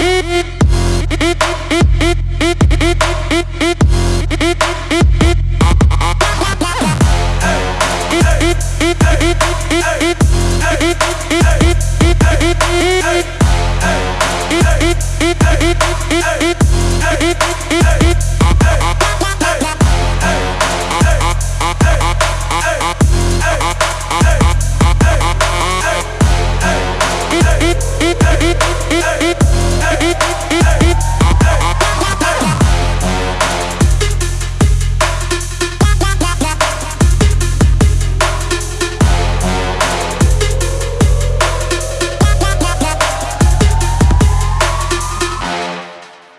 Música